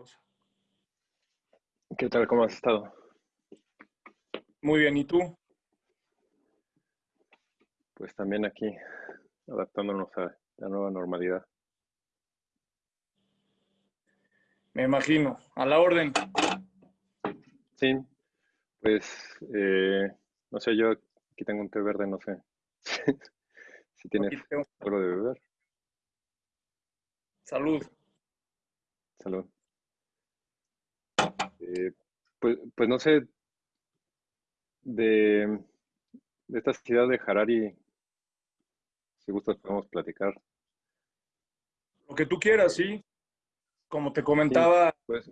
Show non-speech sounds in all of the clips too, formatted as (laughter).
Carlos. ¿Qué tal? ¿Cómo has estado? Muy bien, ¿y tú? Pues también aquí, adaptándonos a la nueva normalidad. Me imagino, a la orden. Sí, pues, eh, no sé, yo aquí tengo un té verde, no sé (laughs) si tienes algo de beber. Salud. Salud. Eh, pues, pues no sé, de, de esta ciudad de Harari, si gustas podemos platicar. Lo que tú quieras, sí. Como te comentaba, pues,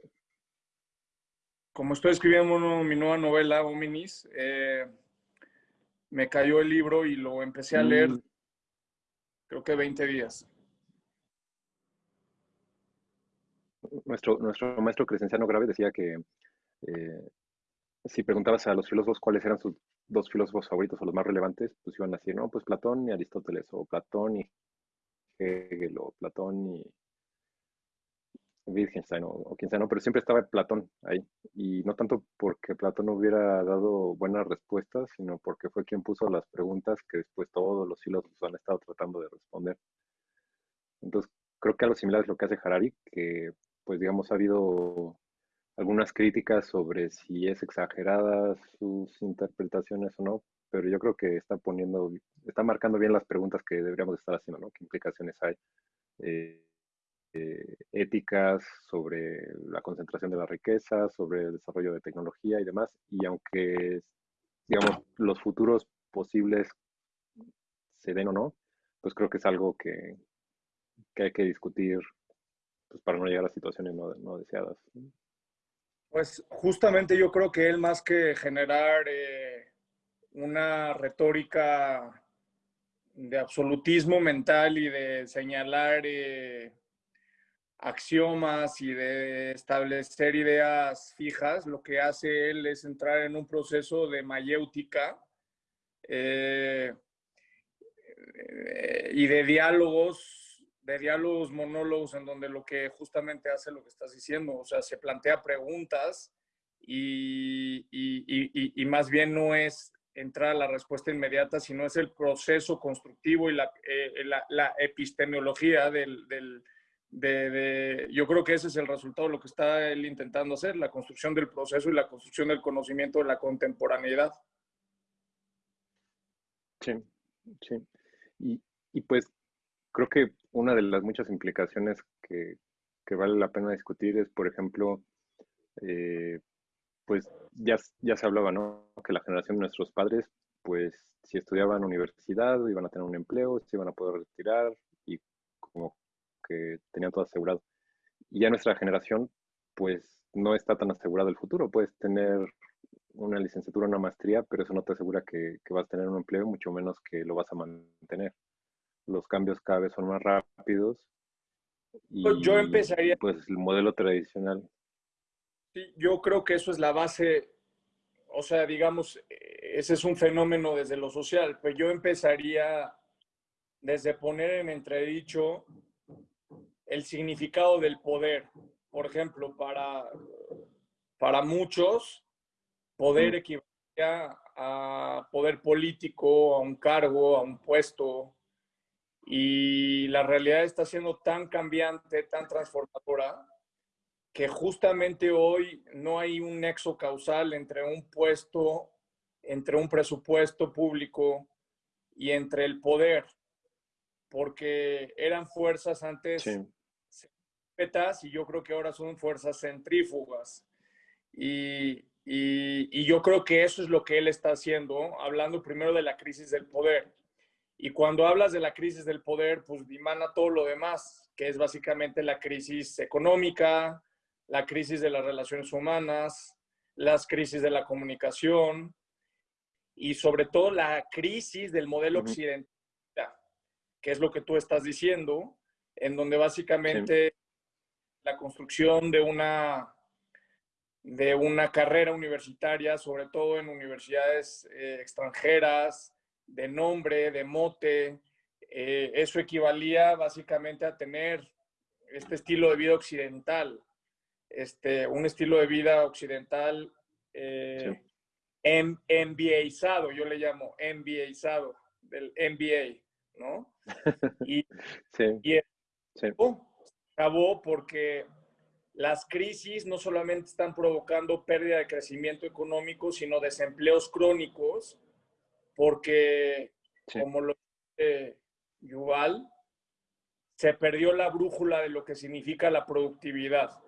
como estoy escribiendo mi nueva novela, Hominis, eh, me cayó el libro y lo empecé a leer, mm. creo que 20 días. Nuestro, nuestro maestro Crescenciano Grave decía que eh, si preguntabas a los filósofos cuáles eran sus dos filósofos favoritos o los más relevantes, pues iban a decir, no, pues Platón y Aristóteles, o Platón y Hegel, o Platón y Wittgenstein, o, quien sea, no, pero siempre estaba Platón ahí. Y no tanto porque Platón hubiera dado buenas respuestas, sino porque fue quien puso las preguntas que después todos los filósofos han estado tratando de responder. Entonces, creo que algo similar es lo que hace Harari, que pues digamos ha habido algunas críticas sobre si es exagerada sus interpretaciones o no, pero yo creo que está poniendo, está marcando bien las preguntas que deberíamos estar haciendo, ¿no? ¿Qué implicaciones hay? Eh, eh, éticas sobre la concentración de la riqueza, sobre el desarrollo de tecnología y demás. Y aunque, digamos, los futuros posibles se den o no, pues creo que es algo que, que hay que discutir pues, para no llegar a situaciones no, no deseadas. Pues justamente yo creo que él más que generar eh, una retórica de absolutismo mental y de señalar eh, axiomas y de establecer ideas fijas, lo que hace él es entrar en un proceso de mayéutica eh, y de diálogos de diálogos, monólogos, en donde lo que justamente hace lo que estás diciendo, o sea, se plantea preguntas y, y, y, más bien no es entrar a la respuesta inmediata, sino es el proceso constructivo y la, eh, la, la epistemología del, del de, de, yo creo que ese es el resultado de lo que está él intentando hacer, la construcción del proceso y la construcción del conocimiento de la contemporaneidad. Sí, sí. Y, y pues creo que una de las muchas implicaciones que, vale la pena discutir es, por ejemplo, eh, pues ya, ya se hablaba, ¿no? Que la generación de nuestros padres, pues si estudiaban universidad, iban a tener un empleo, se iban a poder retirar y como que tenían todo asegurado. Y ya nuestra generación, pues no está tan asegurado el futuro. Puedes tener una licenciatura, una maestría, pero eso no te asegura que, que vas a tener un empleo, mucho menos que lo vas a mantener los cambios cada vez son más rápidos. Pues y, yo empezaría. Pues el modelo tradicional. Sí, yo creo que eso es la base, o sea, digamos, ese es un fenómeno desde lo social, pero yo empezaría desde poner en entredicho el significado del poder. Por ejemplo, para, para muchos, poder equivale a poder político, a un cargo, a un puesto, y la realidad está siendo tan cambiante, tan transformadora, que justamente hoy no hay un nexo causal entre un puesto, entre un presupuesto público y entre el poder, porque eran fuerzas antes sí. y yo creo que ahora son fuerzas centrífugas. Y, y, y yo creo que eso es lo que él está haciendo, hablando primero de la crisis del poder y cuando hablas de la crisis del poder, pues dimana todo lo demás, que es básicamente la crisis económica, la crisis de las relaciones humanas, las crisis de la comunicación y sobre todo la crisis del modelo occidental, que es lo que tú estás diciendo, en donde básicamente la construcción de una, de una carrera universitaria, sobre todo en universidades eh, extranjeras, de nombre, de mote. Eh, eso equivalía básicamente a tener este estilo de vida occidental. este, un estilo de vida occidental eh, yo le llamo MBAizado, del MBA, ¿no? (laughs) Y, sí. y acabó porque las crisis no solamente están provocando pérdida de crecimiento económico, sino desempleos crónicos, porque, como lo dice Yuval, se perdió la brújula de lo que significa la productividad.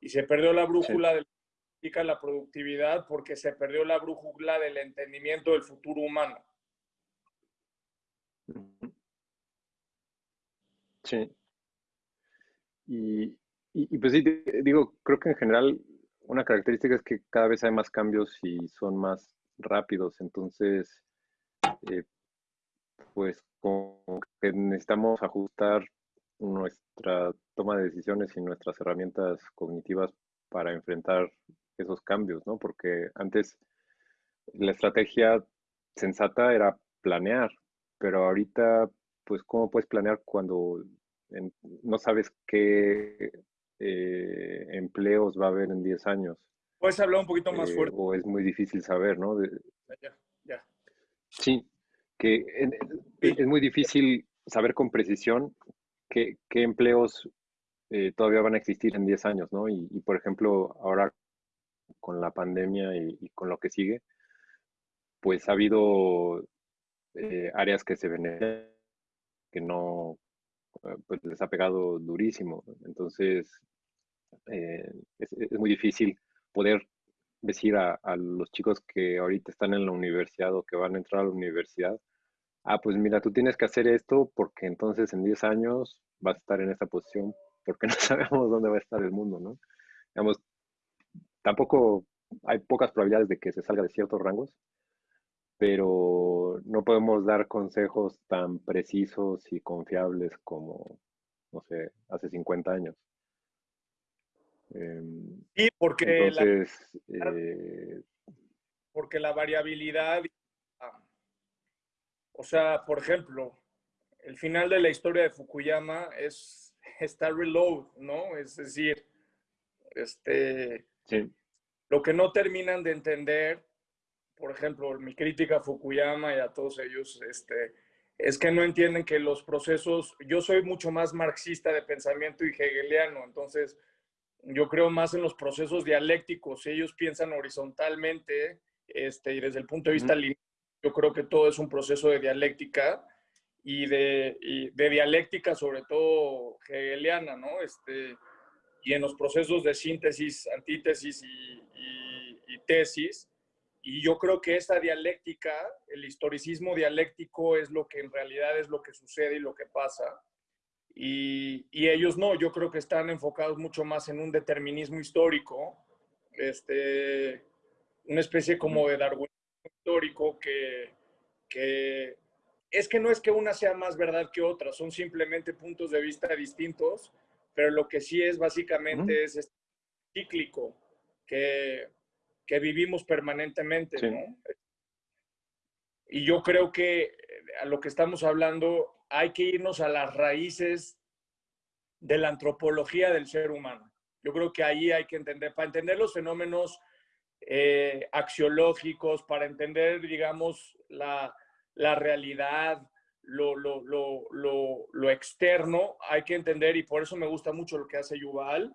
Y se perdió la brújula de lo que significa la productividad porque se perdió la brújula del entendimiento del futuro humano. Sí. Y, y, pues sí, digo, creo que en general una característica es que cada vez hay más cambios y son más rápidos. Entonces, eh, pues como que necesitamos ajustar nuestra toma de decisiones y nuestras herramientas cognitivas para enfrentar esos cambios, ¿no? Porque antes la estrategia sensata era planear, pero ahorita, pues, ¿cómo puedes planear cuando no sabes qué eh, empleos va a haber en 10 años? Puedes hablar un poquito más eh, fuerte. O es muy difícil saber, ¿no? ya, ya. Sí, que es muy difícil saber con precisión qué, empleos eh, todavía van a existir en 10 años, ¿no? Y, por ejemplo, ahora con la pandemia y, con lo que sigue, pues ha habido eh, áreas que se ven que no, eh, pues les ha pegado durísimo. Entonces, es, muy difícil poder decir a, los chicos que ahorita están en la universidad o que van a entrar a la universidad, ah, pues mira, tú tienes que hacer esto porque entonces en 10 años vas a estar en esta posición porque no (laughs) sabemos dónde va a estar el mundo, ¿no? Digamos, tampoco hay pocas probabilidades de que se salga de ciertos rangos, pero no podemos dar consejos tan precisos y confiables como, no sé, hace 50 años. Em, sí, porque, entonces, eh, porque la variabilidad o sea, por ejemplo, el final de la historia de Fukuyama es está reload, ¿no? Es decir, este, lo que no terminan de entender, por ejemplo, mi crítica a Fukuyama y a todos ellos, este, es que no entienden que los procesos, yo soy mucho más marxista de pensamiento y hegeliano, entonces yo creo más en los procesos dialécticos, ellos piensan horizontalmente este, y desde el punto de vista lineal yo creo que todo es un proceso de dialéctica y de, de dialéctica sobre todo hegeliana, ¿no? Este, y en los procesos de síntesis, antítesis y, tesis. Y yo creo que esta dialéctica, el historicismo dialéctico es lo que en realidad es lo que sucede y lo que pasa. Y, y, ellos no, yo creo que están enfocados mucho más en un determinismo histórico, este, una especie como de Darwin histórico que, que es que no es que una sea más verdad que otra, son simplemente puntos de vista distintos, pero lo que sí es básicamente es este cíclico que, que vivimos permanentemente, Y yo creo que a lo que estamos hablando hay que irnos a las raíces de la antropología del ser humano. Yo creo que ahí hay que entender, para entender los fenómenos eh, axiológicos, para entender, digamos, la, realidad, lo, lo, externo, hay que entender, y por eso me gusta mucho lo que hace Yuval,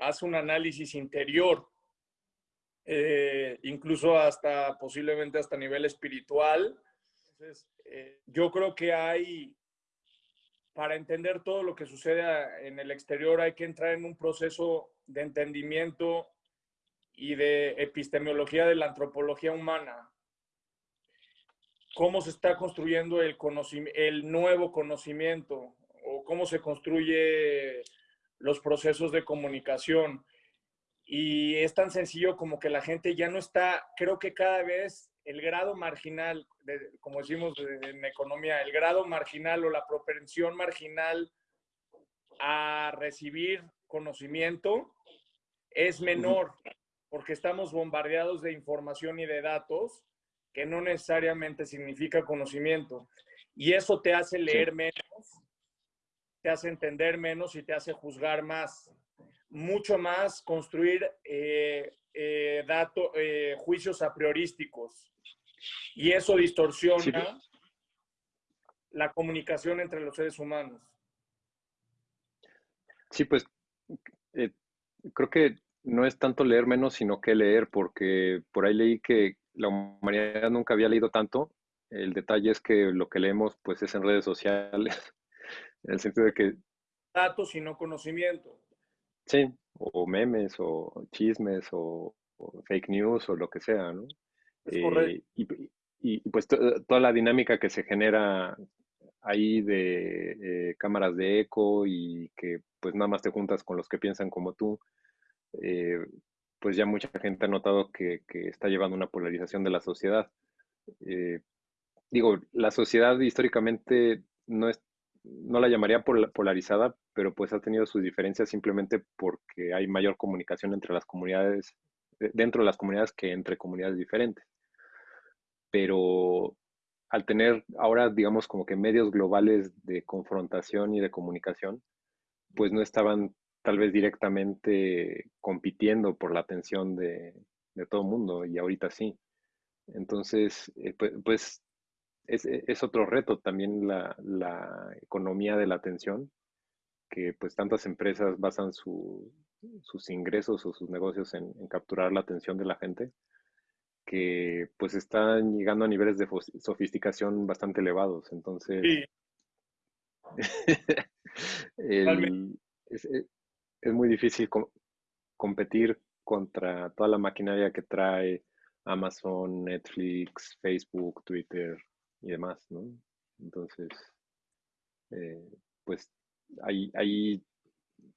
hace un análisis interior, eh, incluso hasta posiblemente hasta nivel espiritual. Entonces, eh, yo creo que hay, para entender todo lo que sucede en el exterior, hay que entrar en un proceso de entendimiento y de epistemología de la antropología humana. Cómo se está construyendo el, nuevo conocimiento o cómo se construye los procesos de comunicación. Y es tan sencillo como que la gente ya no está, creo que cada vez el grado marginal, como decimos en economía, el grado marginal o la propensión marginal a recibir conocimiento es menor porque estamos bombardeados de información y de datos que no necesariamente significa conocimiento. Y eso te hace leer menos, te hace entender menos y te hace juzgar más. mucho más construir eh, eh, eh, juicios a priorísticos. Y eso distorsiona la comunicación entre los seres humanos. Sí, pues creo que no es tanto leer menos, sino que leer, porque por ahí leí que la humanidad nunca había leído tanto. El detalle es que lo que leemos pues es en redes sociales, (laughs) en el sentido de que... Datos y no conocimiento. Sí, o memes, o chismes, o, fake news, o lo que sea, ¿no? Eh, y, pues toda la dinámica que se genera ahí de eh, cámaras de eco y que pues nada más te juntas con los que piensan como tú, eh, pues ya mucha gente ha notado que, está llevando una polarización de la sociedad. Eh, digo, la sociedad históricamente no, es, no la llamaría polarizada, pero pues ha tenido sus diferencias simplemente porque hay mayor comunicación entre las comunidades, dentro de las comunidades que entre comunidades diferentes. Pero al tener ahora, digamos, como que medios globales de confrontación y de comunicación, pues no estaban tal vez directamente compitiendo por la atención de, todo el mundo y ahorita sí. Entonces, eh, pues, pues es, otro reto también la, economía de la atención, que pues tantas empresas basan sus ingresos o sus negocios en, capturar la atención de la gente, que pues están llegando a niveles de sofisticación bastante elevados. Entonces, (laughs) es muy difícil competir contra toda la maquinaria que trae Amazon, Netflix, Facebook, Twitter y demás, ¿no? Entonces, eh, pues ahí, ahí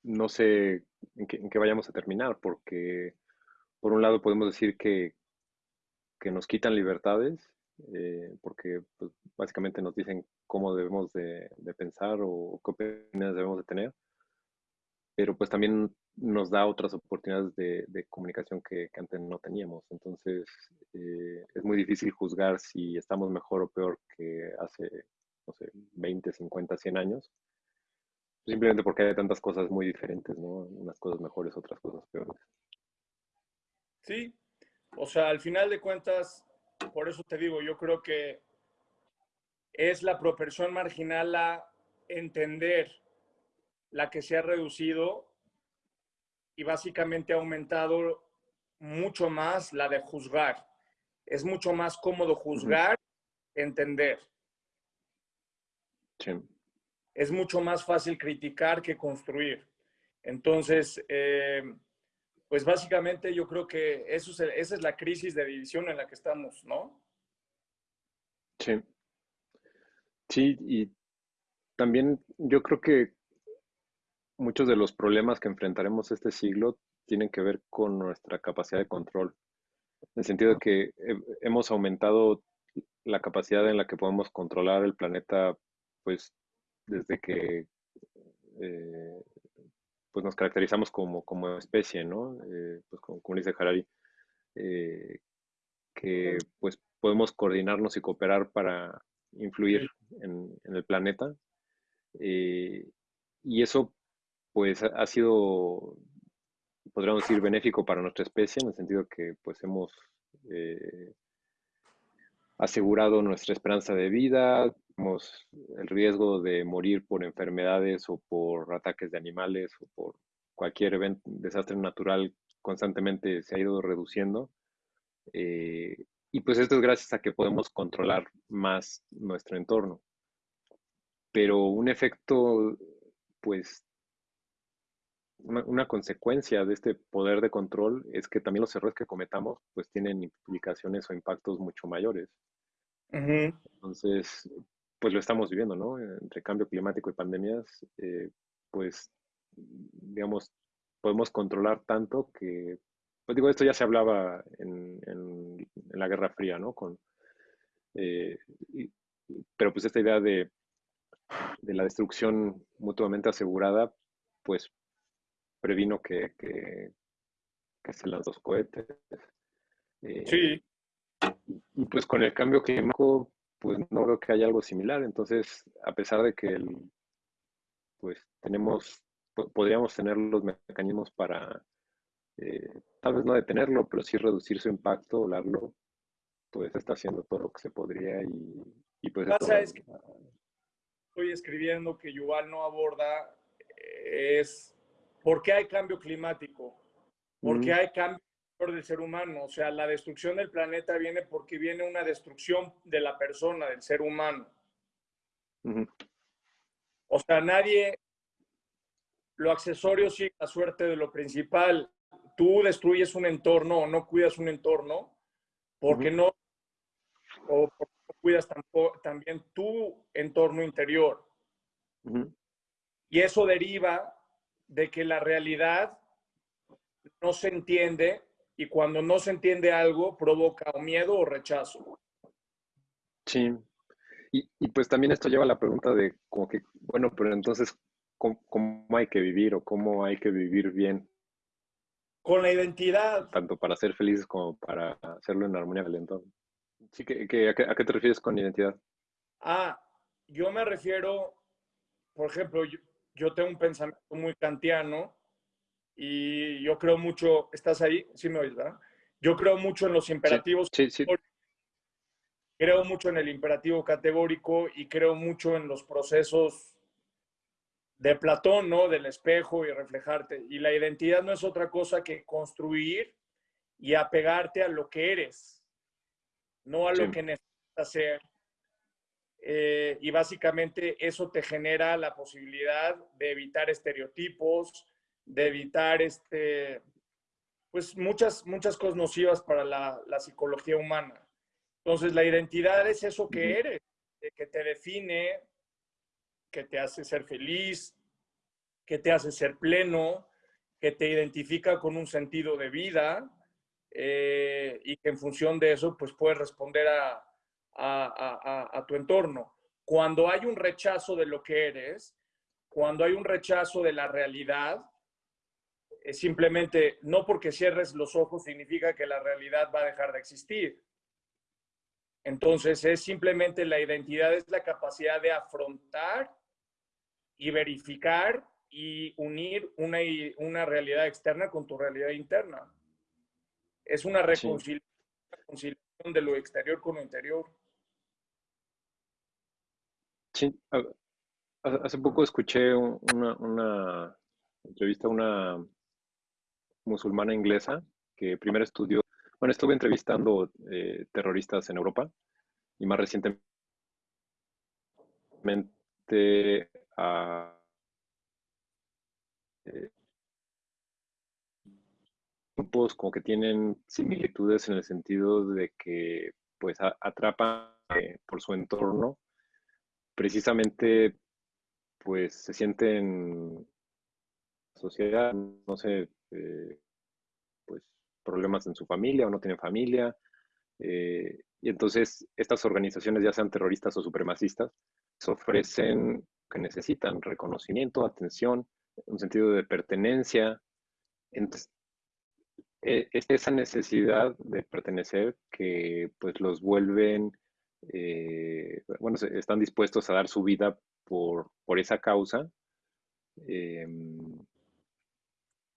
no sé en qué, vayamos a terminar, porque por un lado podemos decir que, que nos quitan libertades, eh, porque pues, básicamente nos dicen cómo debemos de, de pensar o qué opiniones debemos de tener pero pues también nos da otras oportunidades de, comunicación que, antes no teníamos. Entonces, eh, es muy difícil juzgar si estamos mejor o peor que hace, no sé, 20, 50, 100 años, simplemente porque hay tantas cosas muy diferentes, ¿no? Unas cosas mejores, otras cosas peores. Sí, o sea, al final de cuentas, por eso te digo, yo creo que es la proporción marginal a entender la que se ha reducido y básicamente ha aumentado mucho más la de juzgar. Es mucho más cómodo juzgar, entender. Es mucho más fácil criticar que construir. Entonces, eh, pues básicamente yo creo que eso esa es la crisis de división en la que estamos, ¿no? Sí. Sí, y también yo creo que muchos de los problemas que enfrentaremos este siglo tienen que ver con nuestra capacidad de control. En el sentido de que hemos aumentado la capacidad en la que podemos controlar el planeta, pues desde que eh, pues nos caracterizamos como, como especie, ¿no? Eh, pues como, dice Harari, eh, que pues podemos coordinarnos y cooperar para influir en, en el planeta. y eso pues ha sido, podríamos decir, benéfico para nuestra especie, en el sentido que pues hemos eh, asegurado nuestra esperanza de vida, hemos el riesgo de morir por enfermedades o por ataques de animales o por cualquier desastre natural constantemente se ha ido reduciendo. Eh, y pues esto es gracias a que podemos controlar más nuestro entorno. Pero un efecto, pues una, consecuencia de este poder de control es que también los errores que cometamos pues tienen implicaciones o impactos mucho mayores. Entonces, pues lo estamos viviendo, ¿no? Entre cambio climático y pandemias, eh, pues, digamos, podemos controlar tanto que, pues digo, esto ya se hablaba en, la Guerra Fría, ¿no? Con, eh, pero pues esta idea de, de la destrucción mutuamente asegurada, pues previno que, que, se las dos cohetes. Eh, sí. Y pues con el cambio climático, pues no veo que haya algo similar. Entonces, a pesar de que pues tenemos podríamos tener los mecanismos para, eh, tal vez no detenerlo, pero sí reducir su impacto, hablarlo, pues está haciendo todo lo que se podría y, y pues... es que estoy escribiendo que Yuval no aborda es por qué hay cambio climático, por qué hay cambio del ser humano. O sea, la destrucción del planeta viene porque viene una destrucción de la persona, del ser humano. O sea, nadie, lo accesorio sigue la suerte de lo principal. Tú destruyes un entorno o no cuidas un entorno porque no, o porque no cuidas también tu entorno interior. Y eso deriva de que la realidad no se entiende y cuando no se entiende algo provoca miedo o rechazo. Sí. Y, pues también esto lleva a la pregunta de como que, bueno, pero entonces, ¿cómo, hay que vivir o cómo hay que vivir bien? Con la identidad. Tanto para ser felices como para hacerlo en armonía con el entorno. Sí, que, ¿a, qué, te refieres con identidad? Ah, yo me refiero, por ejemplo, yo tengo un pensamiento muy kantiano y yo creo mucho, ¿estás ahí? Sí me oyes, ¿verdad? Yo creo mucho en los imperativos. Sí, sí, Creo mucho en el imperativo categórico y creo mucho en los procesos de Platón, ¿no? Del espejo y reflejarte. Y la identidad no es otra cosa que construir y apegarte a lo que eres, no a lo que necesitas ser. Eh, y básicamente eso te genera la posibilidad de evitar estereotipos, de evitar este, pues muchas, muchas cosas nocivas para la, la psicología humana. Entonces, la identidad es eso que eres, que te define, que te hace ser feliz, que te hace ser pleno, que te identifica con un sentido de vida eh, y que en función de eso, pues puedes responder a, a, tu entorno. Cuando hay un rechazo de lo que eres, cuando hay un rechazo de la realidad, es simplemente, no porque cierres los ojos significa que la realidad va a dejar de existir. Entonces es simplemente la identidad, es la capacidad de afrontar y verificar y unir una, una realidad externa con tu realidad interna. Es una reconciliación de lo exterior con lo interior. Hace poco escuché una, una entrevista a una musulmana inglesa que primero estudió, bueno, estuve entrevistando eh, terroristas en Europa y más recientemente a eh, grupos como que tienen similitudes en el sentido de que pues atrapan eh, por su entorno precisamente pues se sienten sociedad, no sé, eh, pues problemas en su familia o no tienen familia. Eh, y entonces estas organizaciones, ya sean terroristas o supremacistas, ofrecen que necesitan reconocimiento, atención, un sentido de pertenencia. Entonces, e, es esa necesidad de pertenecer que pues los vuelven eh, bueno, están dispuestos a dar su vida por, por esa causa. Em,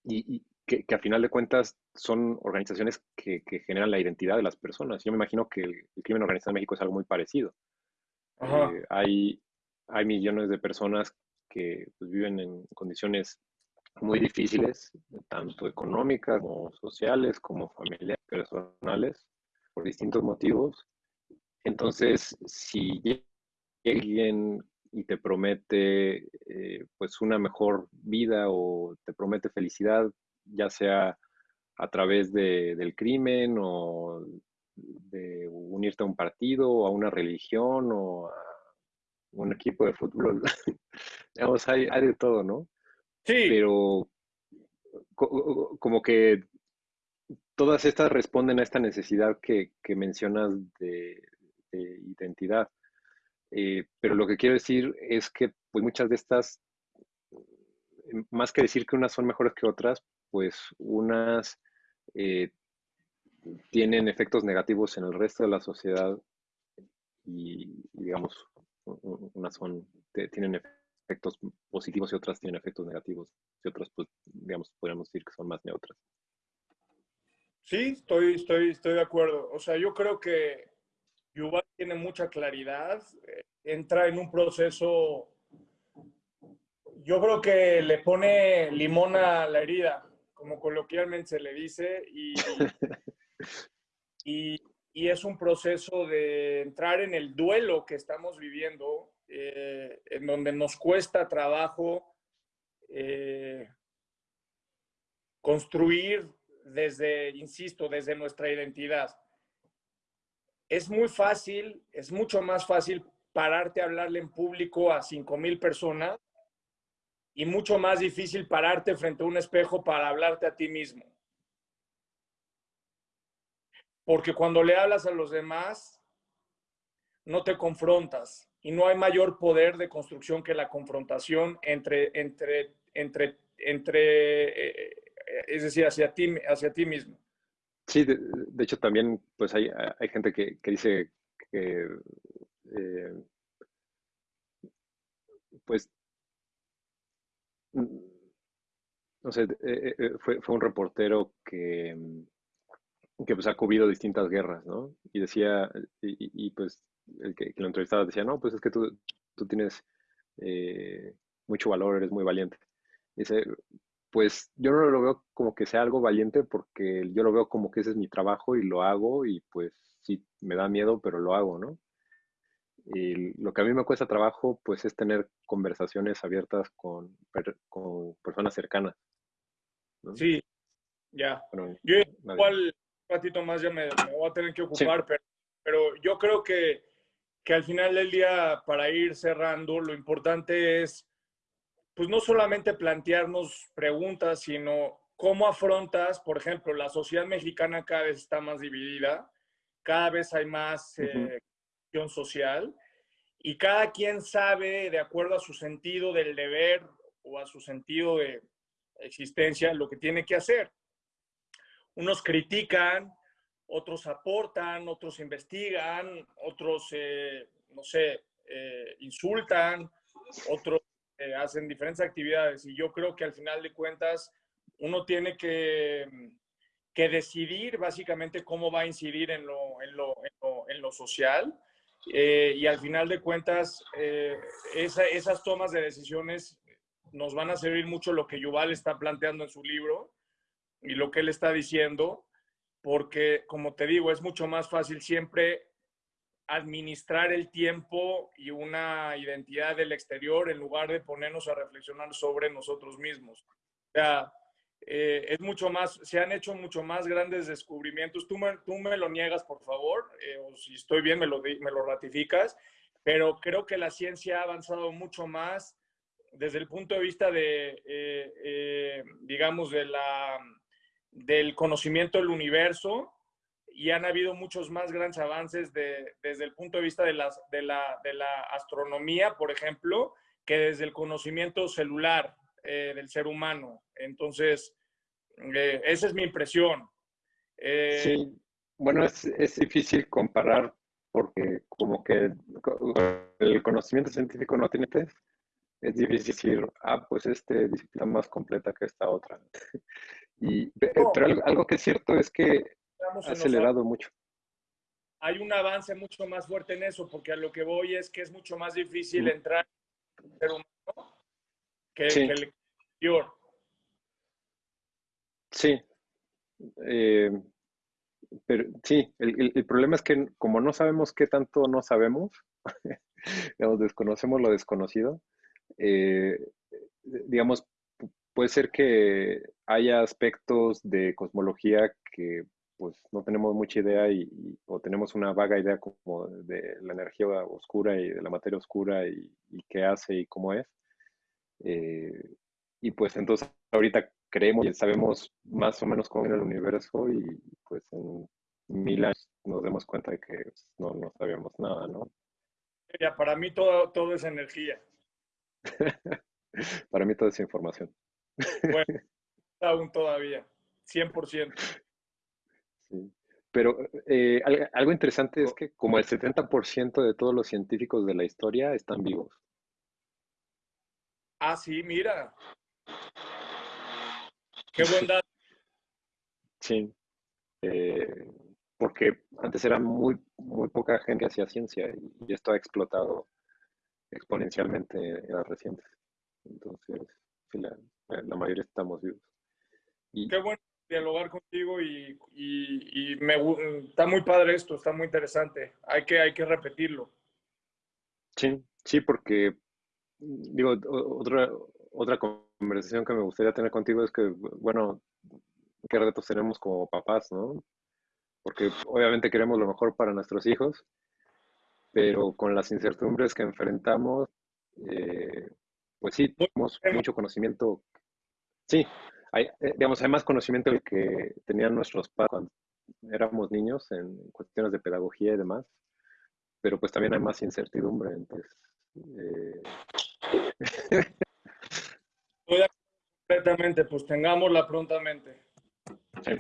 y, que, a final de cuentas son organizaciones que, generan la identidad de las personas. Yo me imagino que el, crimen organizado en México es algo muy parecido. Eh, hay, hay millones de personas que pues, viven en condiciones muy difíciles, tanto económicas como sociales, como familiares, personales, por distintos motivos. Entonces, si alguien y te promete eh, pues una mejor vida o te promete felicidad, ya sea a través de, del crimen o de unirte a un partido o a una religión o a un equipo de fútbol. (laughs) Digamos, hay, hay, de todo, ¿no? Sí. Pero como que todas estas responden a esta necesidad que, que mencionas de, identidad. Eh, pero lo que quiero decir es que pues muchas de estas, más que decir que unas son mejores que otras, pues unas eh, tienen efectos negativos en el resto de la sociedad y, digamos, unas son, tienen efectos positivos y otras tienen efectos negativos y otras, pues, digamos, podríamos decir que son más neutras. Sí, estoy, estoy, estoy de acuerdo. O sea, yo creo que Yuval tiene mucha claridad, eh, entra en un proceso, yo creo que le pone limón a la herida, como coloquialmente se le dice, (laughs) y, y, es un proceso de entrar en el duelo que estamos viviendo, eh, en donde nos cuesta trabajo eh, construir desde, insisto, desde nuestra identidad. Es muy fácil, es mucho más fácil pararte a hablarle en público a 5 mil personas y mucho más difícil pararte frente a un espejo para hablarte a ti mismo. Porque cuando le hablas a los demás, no te confrontas y no hay mayor poder de construcción que la confrontación entre, entre, entre, entre eh, es decir, hacia ti, hacia ti mismo. Sí, de, hecho también pues hay, hay gente que, que dice que eh, pues no sé, eh, eh, fue, fue, un reportero que, que pues ha cubrido distintas guerras, ¿no? Y decía, y, pues el que, lo entrevistaba decía, no, pues es que tú, tú tienes mucho valor, eres muy valiente. Dice, pues yo no lo veo como que sea algo valiente porque yo lo veo como que ese es mi trabajo y lo hago y pues sí, me da miedo, pero lo hago, ¿no? Y lo que a mí me cuesta trabajo pues es tener conversaciones abiertas con, con personas cercanas. Sí, ya. yo igual un ratito más ya me, voy a tener que ocupar, pero, pero yo creo que, que al final del día, para ir cerrando, lo importante es pues no solamente plantearnos preguntas, sino cómo afrontas, por ejemplo, la sociedad mexicana cada vez está más dividida, cada vez hay más eh, social y cada quien sabe, de acuerdo a su sentido del deber o a su sentido de existencia, lo que tiene que hacer. Unos critican, otros aportan, otros investigan, otros, eh, no sé, eh, insultan, otros eh, hacen diferentes actividades y yo creo que al final de cuentas uno tiene que, que decidir básicamente cómo va a incidir en lo, en lo, en lo, social eh, y al final de cuentas eh, esas tomas de decisiones nos van a servir mucho lo que Yuval está planteando en su libro y lo que él está diciendo, porque como te digo, es mucho más fácil siempre administrar el tiempo y una identidad del exterior en lugar de ponernos a reflexionar sobre nosotros mismos. O eh, es mucho más, se han hecho mucho más grandes descubrimientos. Tú me, tú me lo niegas, por favor, eh, o si estoy bien, me lo, me lo ratificas, pero creo que la ciencia ha avanzado mucho más desde el punto de vista de, eh, digamos, de la, del conocimiento del universo y han habido muchos más grandes avances desde el punto de vista de, las, de, la, de la astronomía, por ejemplo, que desde el conocimiento celular eh, del ser humano. Entonces, eh, esa es mi impresión. Eh, sí, bueno, es, es, difícil comparar porque como que el conocimiento científico no tiene test. Es difícil decir, ah, pues este disciplina más completa que esta otra. (laughs) Y, pero algo que es cierto es que ha acelerado mucho. Hay un avance mucho más fuerte en eso, porque a lo que voy es que es mucho más difícil entrar en un ser humano que, el exterior. Sí. Eh, pero sí, el, problema es que como no sabemos qué tanto no sabemos, (laughs) digamos, desconocemos lo desconocido, eh, digamos, puede ser que haya aspectos de cosmología que pues no tenemos mucha idea y, o tenemos una vaga idea como de la energía oscura y de la materia oscura y, qué hace y cómo es. Eh, y pues entonces ahorita creemos y sabemos más o menos cómo era el universo y pues en mil años nos demos cuenta de que pues, no, no sabíamos nada, ¿no? Ya, para mí todo, todo es energía. (laughs) para mí todo es información. Bueno, (laughs) aún todavía, 100%. Pero eh, algo interesante es que como el 70% de todos los científicos de la historia están vivos. Ah, sí, mira. Qué buen dato. (laughs) Sí. Eh, porque antes era muy, muy poca gente que hacía ciencia y, esto ha explotado exponencialmente en las recientes. Entonces, la, la mayoría estamos vivos. Y, Qué bueno dialogar contigo y, y, me, está muy padre esto, está muy interesante. Hay que, hay que repetirlo. Sí, sí, porque digo, otra, otra conversación que me gustaría tener contigo es que, bueno, qué retos tenemos como papás, ¿no? Porque obviamente queremos lo mejor para nuestros hijos, pero con las incertidumbres que enfrentamos, eh, pues sí, tenemos mucho conocimiento. Sí, hay, eh, digamos, hay más conocimiento del que tenían nuestros padres cuando éramos niños en cuestiones de pedagogía y demás, pero pues también hay más incertidumbre. Entonces, eh... (laughs) completamente, pues tengámosla prontamente. Sí.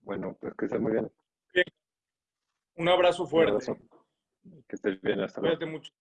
Bueno, pues que estés muy bien. Un abrazo fuerte. Que estés bien, hasta luego. Cuídate mucho.